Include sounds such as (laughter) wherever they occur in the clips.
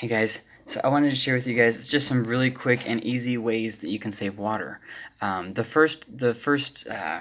Hey guys, so I wanted to share with you guys just some really quick and easy ways that you can save water. Um, the first, the first uh,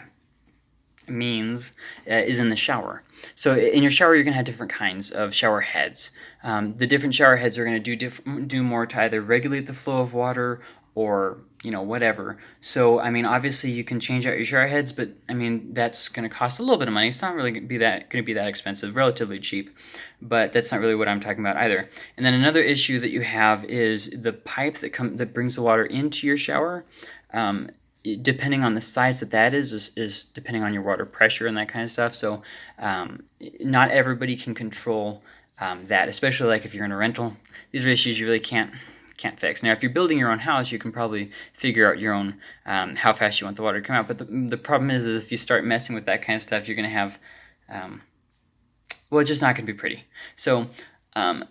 means uh, is in the shower. So in your shower, you're going to have different kinds of shower heads. Um, the different shower heads are going to do do more to either regulate the flow of water or you know whatever. So I mean obviously you can change out your shower heads but I mean that's going to cost a little bit of money. It's not really going to be that going to be that expensive. Relatively cheap. But that's not really what I'm talking about either. And then another issue that you have is the pipe that comes that brings the water into your shower um, depending on the size that that is, is, is depending on your water pressure and that kind of stuff. So um, not everybody can control um, that especially like if you're in a rental. These are issues you really can't can't fix. Now, if you're building your own house, you can probably figure out your own um, how fast you want the water to come out. But the, the problem is, is if you start messing with that kind of stuff, you're going to have, um, well, it's just not going to be pretty. So um,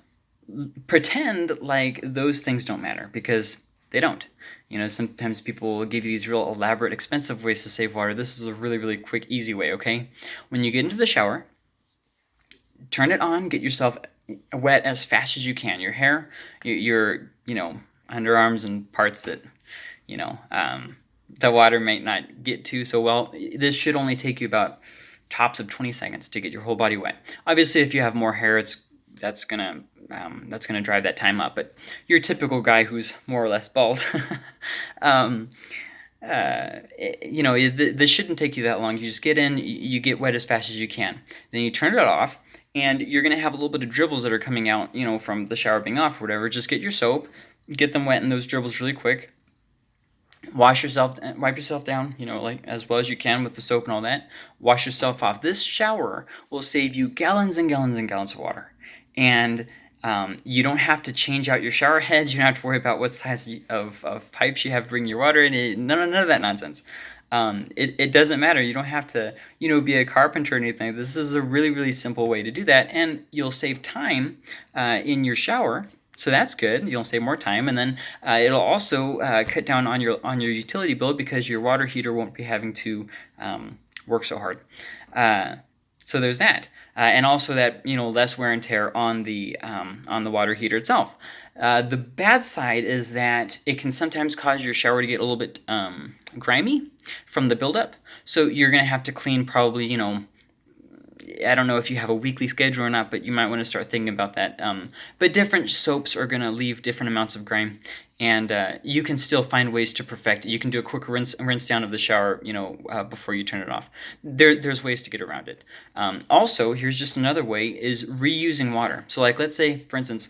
pretend like those things don't matter because they don't. You know, sometimes people will give you these real elaborate, expensive ways to save water. This is a really, really quick, easy way, okay? When you get into the shower, turn it on, get yourself wet as fast as you can. Your hair, your, you know, underarms and parts that, you know, um, the water might not get to so well. This should only take you about tops of 20 seconds to get your whole body wet. Obviously, if you have more hair, it's that's gonna um, that's gonna drive that time up. But your typical guy who's more or less bald, (laughs) um, uh, you know, this shouldn't take you that long. You just get in, you get wet as fast as you can. Then you turn it off, and you're going to have a little bit of dribbles that are coming out, you know, from the shower being off or whatever. Just get your soap, get them wet in those dribbles really quick. Wash yourself, wipe yourself down, you know, like as well as you can with the soap and all that. Wash yourself off. This shower will save you gallons and gallons and gallons of water. And um, you don't have to change out your shower heads. You don't have to worry about what size of, of pipes you have to bring your water in. None, none of that nonsense. Um, it, it doesn't matter. You don't have to, you know, be a carpenter or anything. This is a really, really simple way to do that. And you'll save time uh, in your shower. So that's good. You'll save more time, and then uh, it'll also uh, cut down on your on your utility bill because your water heater won't be having to um, work so hard. So there's that, uh, and also that you know less wear and tear on the um, on the water heater itself. Uh, the bad side is that it can sometimes cause your shower to get a little bit um, grimy from the buildup. So you're going to have to clean probably, you know, I don't know if you have a weekly schedule or not, but you might want to start thinking about that. Um, but different soaps are going to leave different amounts of grime, and uh, you can still find ways to perfect it. You can do a quick rinse, rinse down of the shower, you know, uh, before you turn it off. There, there's ways to get around it. Um, also, here's just another way is reusing water. So like, let's say, for instance,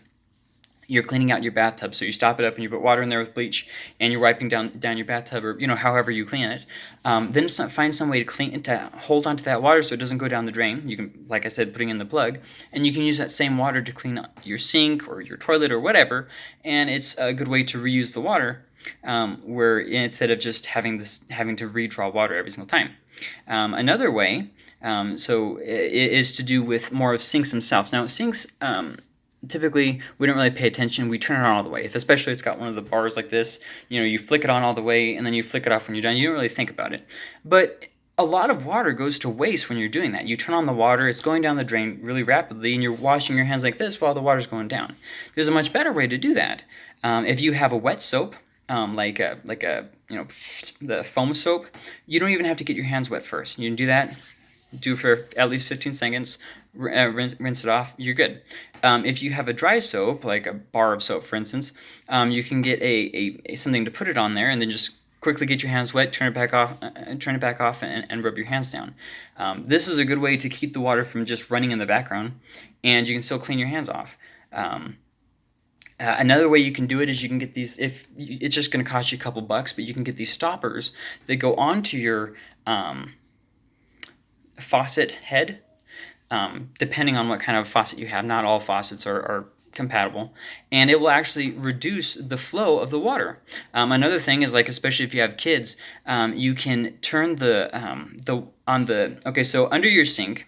you're cleaning out your bathtub. So you stop it up and you put water in there with bleach and you're wiping down down your bathtub or you know however you clean it. Um, then some, find some way to clean to hold onto that water so it doesn't go down the drain. You can, like I said, putting in the plug, and you can use that same water to clean up your sink or your toilet or whatever. And it's a good way to reuse the water, um, where instead of just having this having to redraw water every single time. Um, another way, um, so is to do with more of sinks themselves. Now sinks um, typically we don't really pay attention. We turn it on all the way. If especially it's got one of the bars like this you know you flick it on all the way and then you flick it off when you're done you don't really think about it. But a lot of water goes to waste when you're doing that. You turn on the water it's going down the drain really rapidly and you're washing your hands like this while the water's going down. There's a much better way to do that. Um, if you have a wet soap um, like a like a you know the foam soap you don't even have to get your hands wet first. You can do that do for at least 15 seconds, uh, rinse, rinse, it off, you're good. Um, if you have a dry soap, like a bar of soap for instance, um, you can get a, a, a, something to put it on there and then just quickly get your hands wet, turn it back off, uh, uh, turn it back off and, and rub your hands down. Um, this is a good way to keep the water from just running in the background and you can still clean your hands off. Um, uh, another way you can do it is you can get these, if it's just going to cost you a couple bucks, but you can get these stoppers that go onto your um, faucet head, um, depending on what kind of faucet you have. Not all faucets are, are compatible and it will actually reduce the flow of the water. Um, another thing is like especially if you have kids um, you can turn the um, the on the okay so under your sink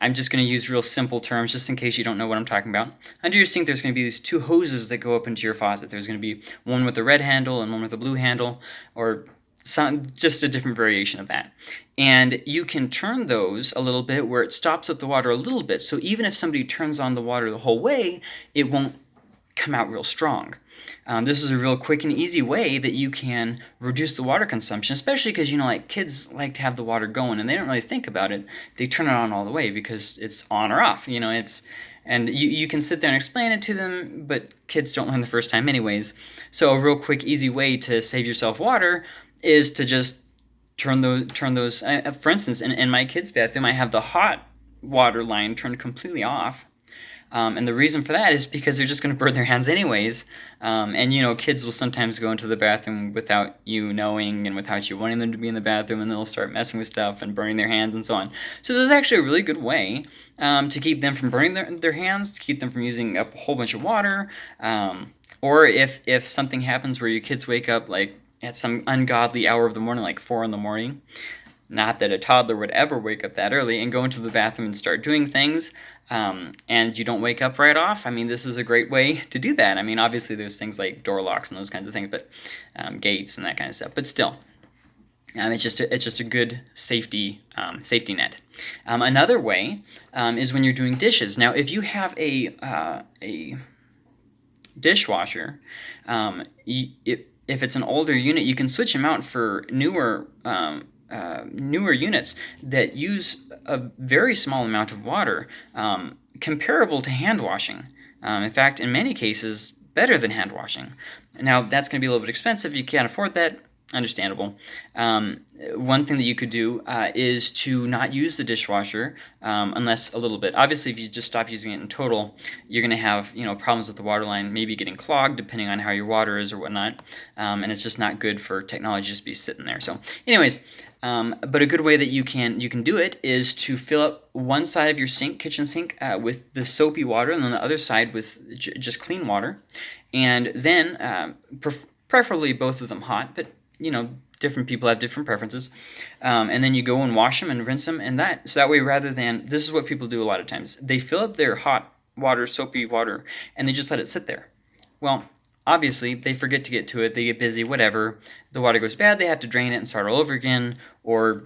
I'm just going to use real simple terms just in case you don't know what I'm talking about. Under your sink there's going to be these two hoses that go up into your faucet. There's going to be one with a red handle and one with a blue handle or some, just a different variation of that. And you can turn those a little bit where it stops up the water a little bit. So even if somebody turns on the water the whole way, it won't come out real strong. Um, this is a real quick and easy way that you can reduce the water consumption, especially because, you know, like kids like to have the water going and they don't really think about it. They turn it on all the way because it's on or off, you know, it's, and you, you can sit there and explain it to them, but kids don't learn the first time anyways. So a real quick, easy way to save yourself water is to just turn those, turn those, uh, for instance, in, in my kids' bathroom, I have the hot water line turned completely off um, and the reason for that is because they're just going to burn their hands anyways. Um, and you know, kids will sometimes go into the bathroom without you knowing and without you wanting them to be in the bathroom, and they'll start messing with stuff and burning their hands and so on. So there's actually a really good way um, to keep them from burning their, their hands, to keep them from using up a whole bunch of water. Um, or if if something happens where your kids wake up like at some ungodly hour of the morning, like four in the morning. Not that a toddler would ever wake up that early and go into the bathroom and start doing things, um, and you don't wake up right off. I mean, this is a great way to do that. I mean, obviously there's things like door locks and those kinds of things, but um, gates and that kind of stuff. But still, um, it's just a, it's just a good safety um, safety net. Um, another way um, is when you're doing dishes. Now, if you have a uh, a dishwasher, um, if it's an older unit, you can switch them out for newer um, uh, newer units that use a very small amount of water, um, comparable to hand washing. Um, in fact, in many cases, better than hand washing. Now, that's going to be a little bit expensive. You can't afford that understandable. Um, one thing that you could do uh, is to not use the dishwasher um, unless a little bit. Obviously, if you just stop using it in total, you're going to have you know problems with the water line, maybe getting clogged depending on how your water is or whatnot, um, and it's just not good for technology just be sitting there. So, anyways. Um, but a good way that you can you can do it is to fill up one side of your sink, kitchen sink, uh, with the soapy water, and then the other side with just clean water, and then uh, preferably both of them hot, but you know, different people have different preferences. Um, and then you go and wash them and rinse them and that. So that way, rather than, this is what people do a lot of times. They fill up their hot water, soapy water, and they just let it sit there. Well, obviously, they forget to get to it. They get busy, whatever. The water goes bad. They have to drain it and start all over again or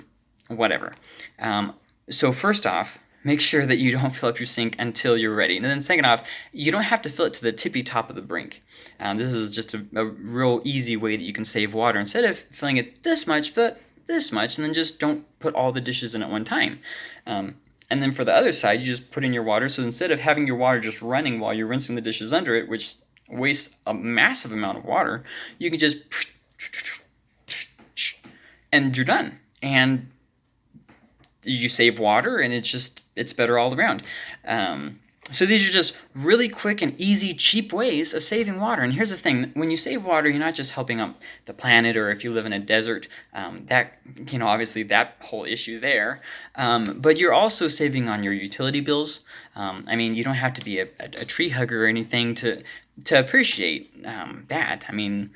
whatever. Um, so first off, make sure that you don't (laughs) fill up your sink until you're ready. And then second off, you don't have to fill it to the tippy top of the brink. Um, this is just a, a, real easy way that you can save water. Instead of filling it this much, fill it this much, and then just don't put all the dishes in at one time. Um, and then for the other side, you just put in your water. So instead of having your water just running while you're rinsing the dishes under it, which wastes a massive amount of water, you can just (sniffs) and you're done. And you save water and it's just it's better all around. Um, so these are just really quick and easy cheap ways of saving water. And here's the thing when you save water you're not just helping out the planet or if you live in a desert um, that you know obviously that whole issue there. Um, but you're also saving on your utility bills. Um, I mean you don't have to be a, a, a, tree hugger or anything to to appreciate um, that. I mean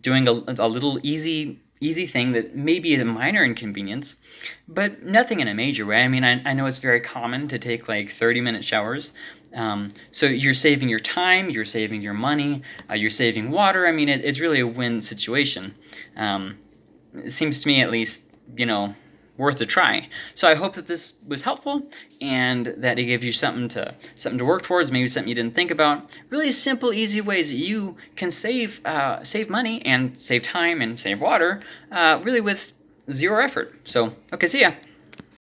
doing a, a little easy easy thing that may be a minor inconvenience, but nothing in a major way. I mean, I, I know it's very common to take like 30 minute showers. Um, so you're saving your time, you're saving your money, uh, you're saving water. I mean, it, it's really a win situation. Um, it seems to me at least, you know, worth a try. So I hope that this was helpful and that it gives you something to something to work towards, maybe something you didn't think about. Really simple, easy ways that you can save uh, save money and save time and save water, uh, really with zero effort. So, okay, see ya.